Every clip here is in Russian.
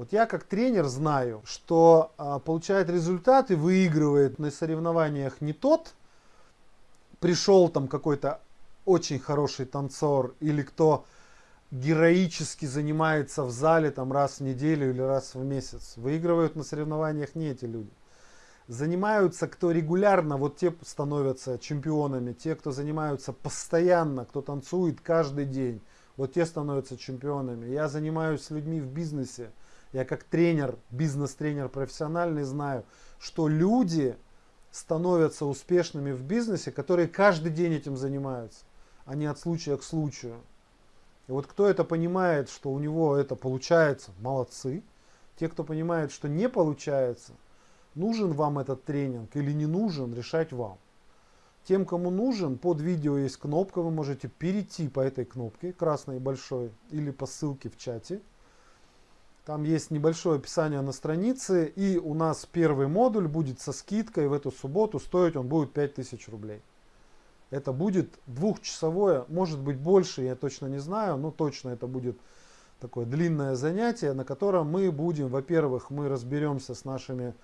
Вот я как тренер знаю, что а, получает результаты, выигрывает на соревнованиях не тот, пришел там какой-то очень хороший танцор или кто героически занимается в зале там раз в неделю или раз в месяц. Выигрывают на соревнованиях не эти люди. Занимаются, кто регулярно, вот те становятся чемпионами, те, кто занимаются постоянно, кто танцует каждый день, вот те становятся чемпионами. Я занимаюсь с людьми в бизнесе, я как тренер, бизнес-тренер профессиональный знаю, что люди становятся успешными в бизнесе, которые каждый день этим занимаются, а не от случая к случаю. И вот кто это понимает, что у него это получается, молодцы. Те, кто понимает, что не получается, нужен вам этот тренинг или не нужен, решать вам. Тем, кому нужен, под видео есть кнопка, вы можете перейти по этой кнопке, красной и большой, или по ссылке в чате. Там есть небольшое описание на странице, и у нас первый модуль будет со скидкой в эту субботу, стоить он будет 5000 рублей. Это будет двухчасовое, может быть больше, я точно не знаю, но точно это будет такое длинное занятие, на котором мы будем, во-первых, мы разберемся с нашими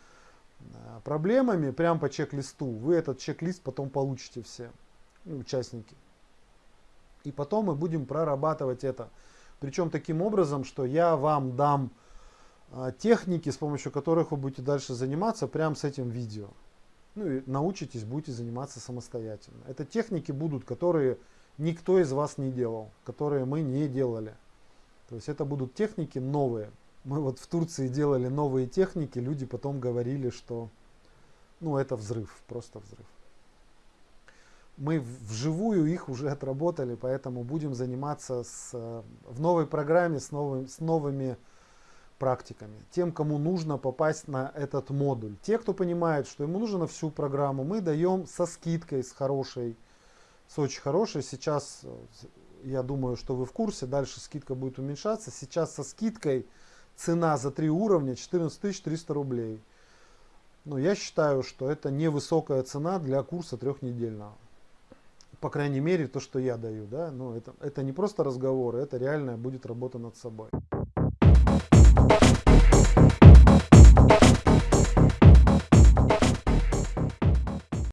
э, проблемами прямо по чек-листу. Вы этот чек-лист потом получите все, ну, участники. И потом мы будем прорабатывать это. Причем таким образом, что я вам дам э, техники, с помощью которых вы будете дальше заниматься прямо с этим видео ну и научитесь, будете заниматься самостоятельно. Это техники будут, которые никто из вас не делал, которые мы не делали. То есть это будут техники новые. Мы вот в Турции делали новые техники, люди потом говорили, что ну это взрыв, просто взрыв. Мы вживую их уже отработали, поэтому будем заниматься с, в новой программе с, новым, с новыми практиками. Тем, кому нужно попасть на этот модуль. Те, кто понимает, что ему нужно всю программу, мы даем со скидкой, с хорошей, с очень хорошей. Сейчас, э, я думаю, что вы в курсе, дальше скидка будет уменьшаться. Сейчас со скидкой цена за три уровня 14 300 рублей. Но я считаю, что это невысокая цена для курса трехнедельного. По крайней мере, то, что я даю. Да? Но это, это не просто разговоры, это реальная будет работа над собой.